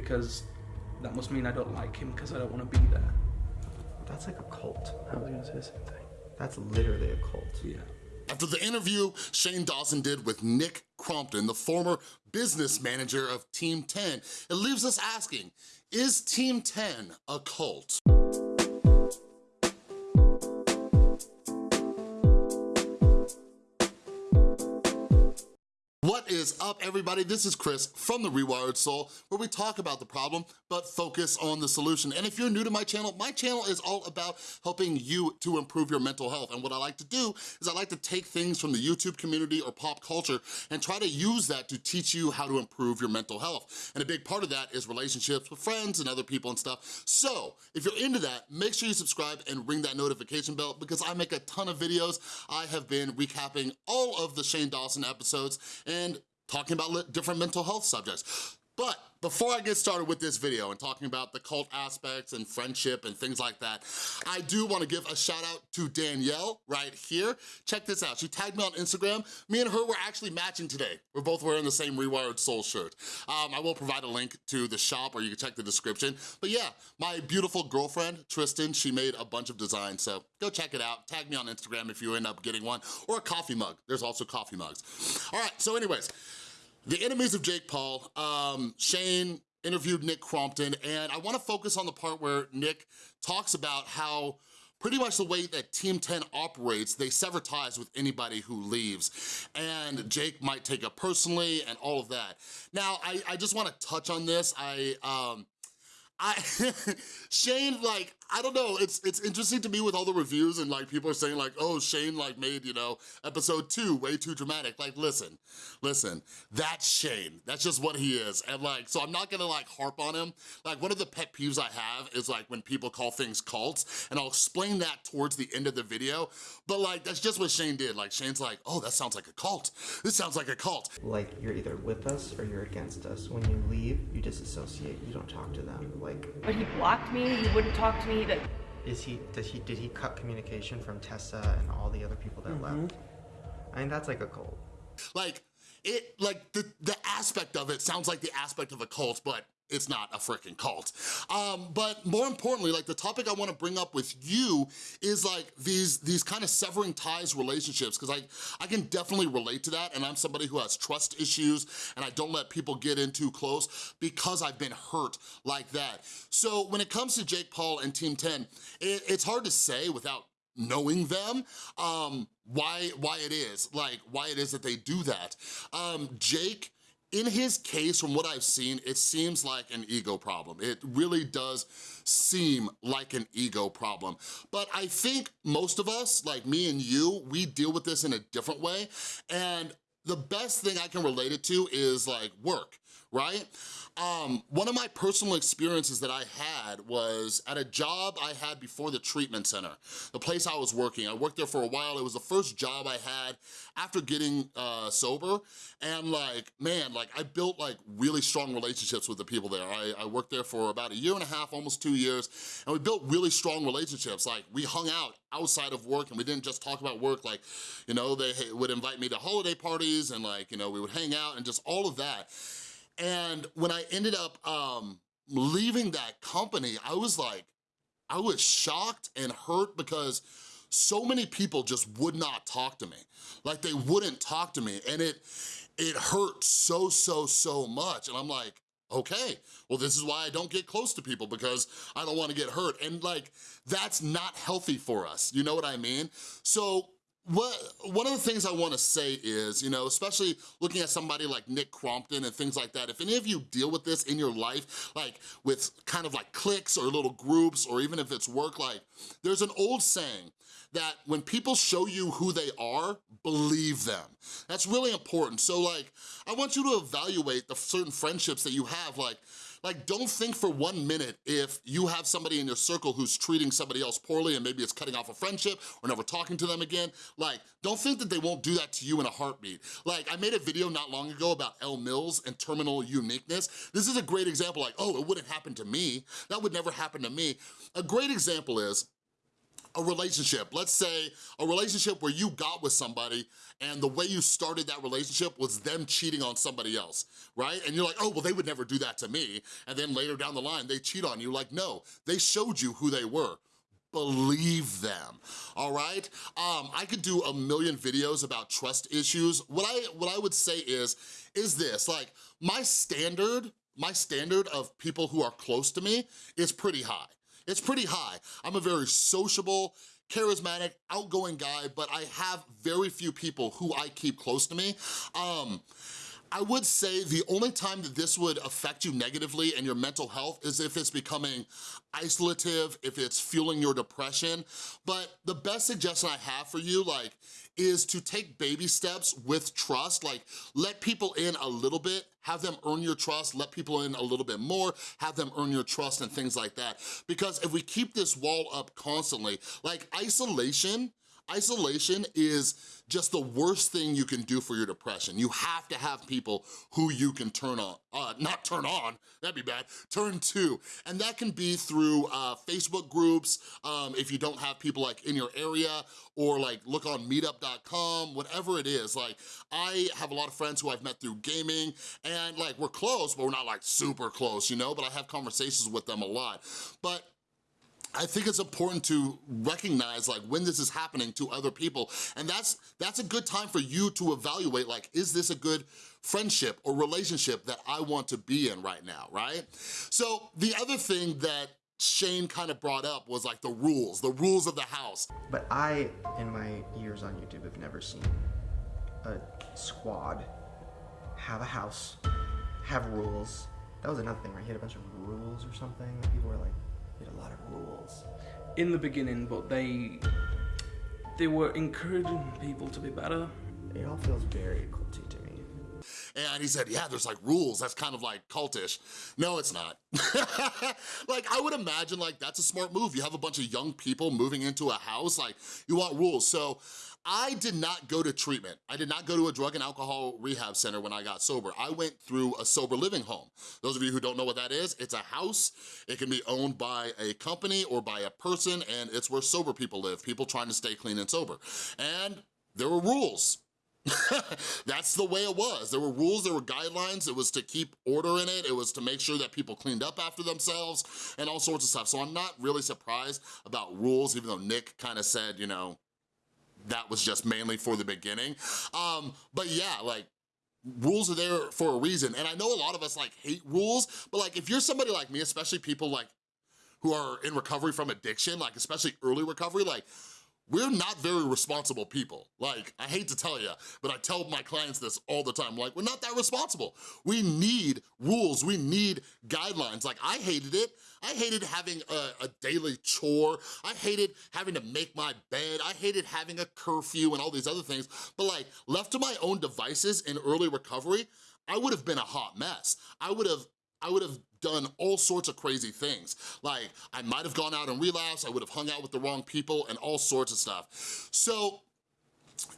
because that must mean I don't like him because I don't want to be there. That's like a cult. I was gonna say the same thing. That's literally a cult. Yeah. After the interview Shane Dawson did with Nick Crompton, the former business manager of Team 10, it leaves us asking, is Team 10 a cult? What is up, everybody? This is Chris from The Rewired Soul, where we talk about the problem, but focus on the solution. And if you're new to my channel, my channel is all about helping you to improve your mental health. And what I like to do is I like to take things from the YouTube community or pop culture and try to use that to teach you how to improve your mental health. And a big part of that is relationships with friends and other people and stuff. So if you're into that, make sure you subscribe and ring that notification bell because I make a ton of videos. I have been recapping all of the Shane Dawson episodes and talking about different mental health subjects. But before I get started with this video and talking about the cult aspects and friendship and things like that, I do wanna give a shout out to Danielle right here. Check this out, she tagged me on Instagram. Me and her were actually matching today. We're both wearing the same Rewired Soul shirt. Um, I will provide a link to the shop or you can check the description. But yeah, my beautiful girlfriend, Tristan, she made a bunch of designs, so go check it out. Tag me on Instagram if you end up getting one, or a coffee mug. There's also coffee mugs. All right, so anyways, the enemies of Jake Paul, um, Shane interviewed Nick Crompton, and I wanna focus on the part where Nick talks about how pretty much the way that Team 10 operates, they sever ties with anybody who leaves. And Jake might take it personally and all of that. Now, I, I just wanna touch on this. I, um, I, Shane, like, I don't know, it's it's interesting to me with all the reviews and like people are saying like, oh, Shane like made, you know, episode two way too dramatic. Like, listen, listen, that's Shane. That's just what he is. And like, so I'm not gonna like harp on him. Like one of the pet peeves I have is like when people call things cults and I'll explain that towards the end of the video. But like, that's just what Shane did. Like Shane's like, oh, that sounds like a cult. This sounds like a cult. Like you're either with us or you're against us. When you leave, you disassociate. You don't talk to them. Like. But he blocked me. He wouldn't talk to me. That is he? Did he? Did he cut communication from Tessa and all the other people that mm -hmm. left? I mean, that's like a cult. Like it, like the the aspect of it sounds like the aspect of a cult, but it's not a freaking cult. Um, but more importantly, like the topic I wanna bring up with you is like these, these kind of severing ties relationships, because I, I can definitely relate to that, and I'm somebody who has trust issues, and I don't let people get in too close because I've been hurt like that. So when it comes to Jake Paul and Team 10, it, it's hard to say without knowing them, um, why, why it is, like why it is that they do that. Um, Jake in his case, from what I've seen, it seems like an ego problem. It really does seem like an ego problem. But I think most of us, like me and you, we deal with this in a different way. And the best thing I can relate it to is like work, right? Um, one of my personal experiences that I had was at a job I had before the treatment center, the place I was working. I worked there for a while. It was the first job I had after getting uh, sober. And like, man, like I built like really strong relationships with the people there. I, I worked there for about a year and a half, almost two years. And we built really strong relationships. Like we hung out outside of work and we didn't just talk about work. Like, you know, they would invite me to holiday parties and like, you know, we would hang out and just all of that. And when I ended up um, leaving that company, I was like, I was shocked and hurt because so many people just would not talk to me. Like they wouldn't talk to me and it, it hurt so, so, so much. And I'm like, okay, well this is why I don't get close to people because I don't wanna get hurt. And like, that's not healthy for us, you know what I mean? So what, one of the things I wanna say is, you know, especially looking at somebody like Nick Crompton and things like that, if any of you deal with this in your life, like with kind of like cliques or little groups, or even if it's work, like there's an old saying that when people show you who they are, believe them. That's really important. So like, I want you to evaluate the certain friendships that you have, like, like, don't think for one minute if you have somebody in your circle who's treating somebody else poorly and maybe it's cutting off a friendship or never talking to them again, like, don't think that they won't do that to you in a heartbeat. Like, I made a video not long ago about Elle Mills and terminal uniqueness. This is a great example, like, oh, it wouldn't happen to me. That would never happen to me. A great example is, a relationship, let's say a relationship where you got with somebody and the way you started that relationship was them cheating on somebody else, right? And you're like, oh, well, they would never do that to me. And then later down the line, they cheat on you. Like, no, they showed you who they were believe them, all right? Um, I could do a million videos about trust issues. What I, what I would say is, is this, like, my standard, my standard of people who are close to me is pretty high. It's pretty high. I'm a very sociable, charismatic, outgoing guy, but I have very few people who I keep close to me. Um, I would say the only time that this would affect you negatively and your mental health is if it's becoming isolative, if it's fueling your depression. But the best suggestion I have for you, like, is to take baby steps with trust, like let people in a little bit, have them earn your trust, let people in a little bit more, have them earn your trust and things like that. Because if we keep this wall up constantly, like isolation, isolation is just the worst thing you can do for your depression. You have to have people who you can turn on, uh, not turn on, that'd be bad, turn to. And that can be through uh, Facebook groups, um, if you don't have people like in your area, or like look on meetup.com, whatever it is. Like I have a lot of friends who I've met through gaming and like we're close, but we're not like super close, you know? But I have conversations with them a lot. But I think it's important to recognize like when this is happening to other people and that's that's a good time for you to evaluate like is this a good friendship or relationship that I want to be in right now, right? So the other thing that Shane kind of brought up was like the rules, the rules of the house. But I, in my years on YouTube, have never seen a squad have a house, have rules. That was another thing, right? He had a bunch of rules or something. that People were like, lot of rules. In the beginning, but they they were encouraging people to be better. It all feels very culty to me. And he said, yeah, there's like rules. That's kind of like cultish. No, it's not. like, I would imagine like that's a smart move. You have a bunch of young people moving into a house, like you want rules. So I did not go to treatment. I did not go to a drug and alcohol rehab center when I got sober. I went through a sober living home. Those of you who don't know what that is, it's a house. It can be owned by a company or by a person and it's where sober people live, people trying to stay clean and sober. And there were rules. That's the way it was. There were rules, there were guidelines. It was to keep order in it. It was to make sure that people cleaned up after themselves and all sorts of stuff. So I'm not really surprised about rules, even though Nick kind of said, you know, that was just mainly for the beginning. Um, but yeah, like rules are there for a reason. And I know a lot of us like hate rules, but like if you're somebody like me, especially people like who are in recovery from addiction, like especially early recovery, like we're not very responsible people. Like, I hate to tell you, but I tell my clients this all the time. Like, we're not that responsible. We need rules, we need guidelines. Like, I hated it. I hated having a, a, daily chore. I hated having to make my bed. I hated having a curfew and all these other things. But like, left to my own devices in early recovery, I would have been a hot mess. I would have I would have done all sorts of crazy things. Like, I might have gone out and relapsed, I would have hung out with the wrong people, and all sorts of stuff. So,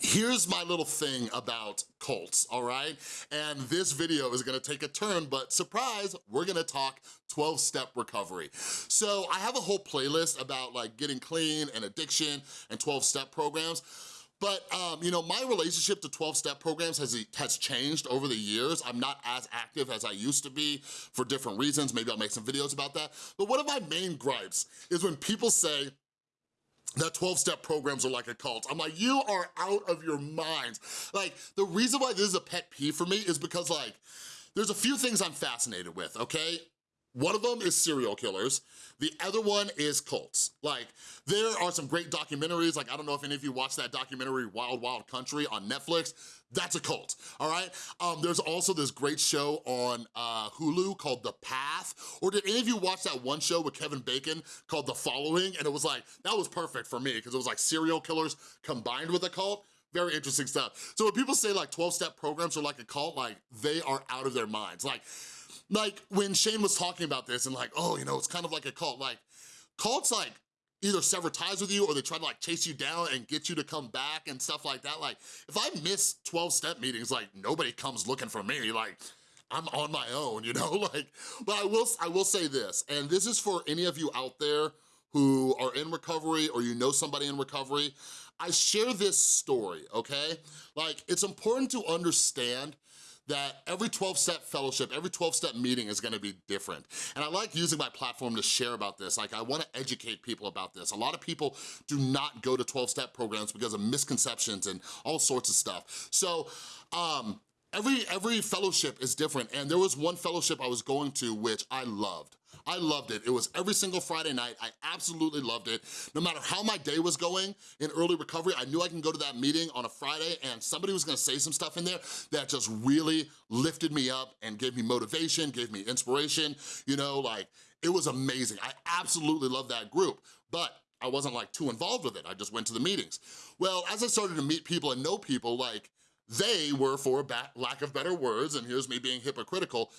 here's my little thing about cults, all right? And this video is gonna take a turn, but surprise, we're gonna talk 12-step recovery. So I have a whole playlist about like getting clean and addiction and 12-step programs. But, um, you know, my relationship to 12-step programs has, has changed over the years. I'm not as active as I used to be for different reasons. Maybe I'll make some videos about that. But one of my main gripes is when people say, that 12-step programs are like a cult. I'm like, you are out of your minds. Like, the reason why this is a pet peeve for me is because like, there's a few things I'm fascinated with, okay? One of them is serial killers. The other one is cults. Like, there are some great documentaries. Like, I don't know if any of you watched that documentary, Wild Wild Country on Netflix. That's a cult, all right? Um, there's also this great show on uh, Hulu called The Path. Or did any of you watch that one show with Kevin Bacon called The Following? And it was like, that was perfect for me because it was like serial killers combined with a cult very interesting stuff. So when people say like 12-step programs are like a cult, like they are out of their minds. Like like when Shane was talking about this and like, oh, you know, it's kind of like a cult. Like cults like either sever ties with you or they try to like chase you down and get you to come back and stuff like that. Like if I miss 12 step meetings, like nobody comes looking for me. Like I'm on my own, you know? Like, but I will, I will say this, and this is for any of you out there who are in recovery or you know somebody in recovery, I share this story, okay? Like, it's important to understand that every 12-step fellowship, every 12-step meeting is gonna be different. And I like using my platform to share about this. Like, I wanna educate people about this. A lot of people do not go to 12-step programs because of misconceptions and all sorts of stuff. So, um, every, every fellowship is different. And there was one fellowship I was going to which I loved. I loved it. It was every single Friday night. I absolutely loved it. No matter how my day was going in early recovery, I knew I can go to that meeting on a Friday and somebody was gonna say some stuff in there that just really lifted me up and gave me motivation, gave me inspiration, you know, like, it was amazing. I absolutely love that group, but I wasn't like too involved with it. I just went to the meetings. Well, as I started to meet people and know people, like, they were, for lack of better words, and here's me being hypocritical,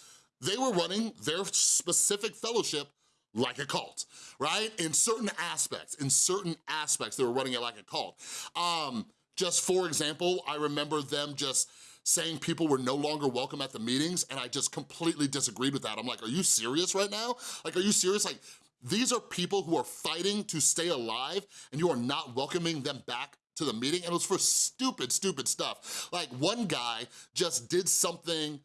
they were running their specific fellowship like a cult, right? In certain aspects, in certain aspects, they were running it like a cult. Um, just for example, I remember them just saying people were no longer welcome at the meetings, and I just completely disagreed with that. I'm like, are you serious right now? Like, are you serious? Like, these are people who are fighting to stay alive, and you are not welcoming them back to the meeting, and it was for stupid, stupid stuff. Like, one guy just did something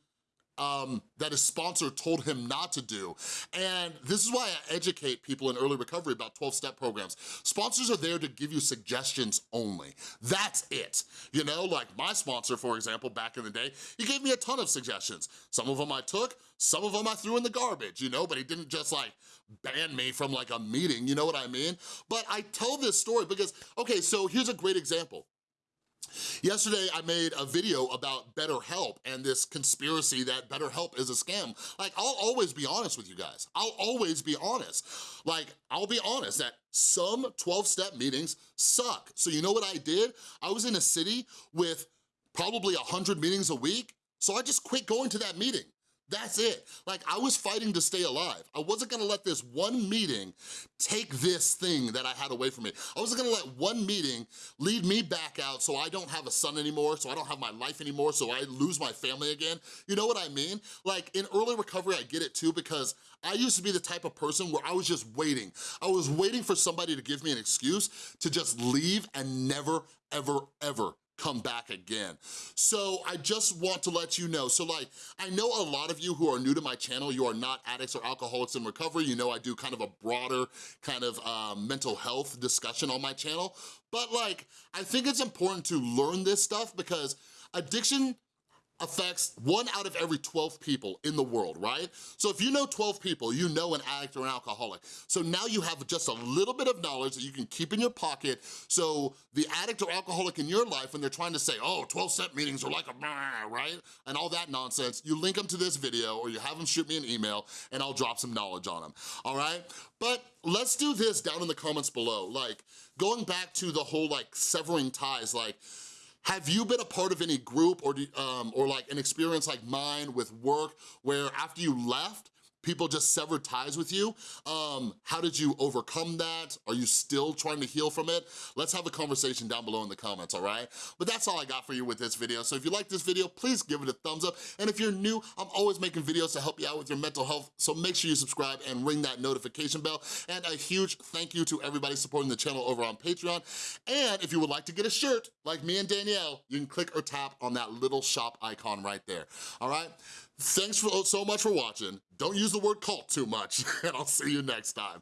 um, that his sponsor told him not to do. And this is why I educate people in early recovery about 12-step programs. Sponsors are there to give you suggestions only. That's it. You know, like my sponsor, for example, back in the day, he gave me a ton of suggestions. Some of them I took, some of them I threw in the garbage, you know, but he didn't just like ban me from like a meeting, you know what I mean? But I tell this story because, okay, so here's a great example. Yesterday, I made a video about BetterHelp and this conspiracy that BetterHelp is a scam. Like, I'll always be honest with you guys. I'll always be honest. Like, I'll be honest that some 12-step meetings suck. So you know what I did? I was in a city with probably 100 meetings a week, so I just quit going to that meeting. That's it. Like, I was fighting to stay alive. I wasn't gonna let this one meeting take this thing that I had away from me. I wasn't gonna let one meeting lead me back out so I don't have a son anymore, so I don't have my life anymore, so I lose my family again. You know what I mean? Like, in early recovery, I get it too because I used to be the type of person where I was just waiting. I was waiting for somebody to give me an excuse to just leave and never, ever, ever come back again. So I just want to let you know, so like, I know a lot of you who are new to my channel, you are not addicts or alcoholics in recovery, you know I do kind of a broader kind of um, mental health discussion on my channel, but like, I think it's important to learn this stuff because addiction affects one out of every 12 people in the world, right? So if you know 12 people, you know an addict or an alcoholic. So now you have just a little bit of knowledge that you can keep in your pocket so the addict or alcoholic in your life, when they're trying to say, oh, 12-step meetings are like a right? And all that nonsense, you link them to this video or you have them shoot me an email and I'll drop some knowledge on them, all right? But let's do this down in the comments below. Like, going back to the whole like severing ties, like, have you been a part of any group or, um, or like an experience like mine with work where after you left, people just severed ties with you. Um, how did you overcome that? Are you still trying to heal from it? Let's have a conversation down below in the comments, all right? But that's all I got for you with this video. So if you like this video, please give it a thumbs up. And if you're new, I'm always making videos to help you out with your mental health. So make sure you subscribe and ring that notification bell. And a huge thank you to everybody supporting the channel over on Patreon. And if you would like to get a shirt like me and Danielle, you can click or tap on that little shop icon right there, all right? Thanks for, so much for watching. Don't use the word cult too much, and I'll see you next time.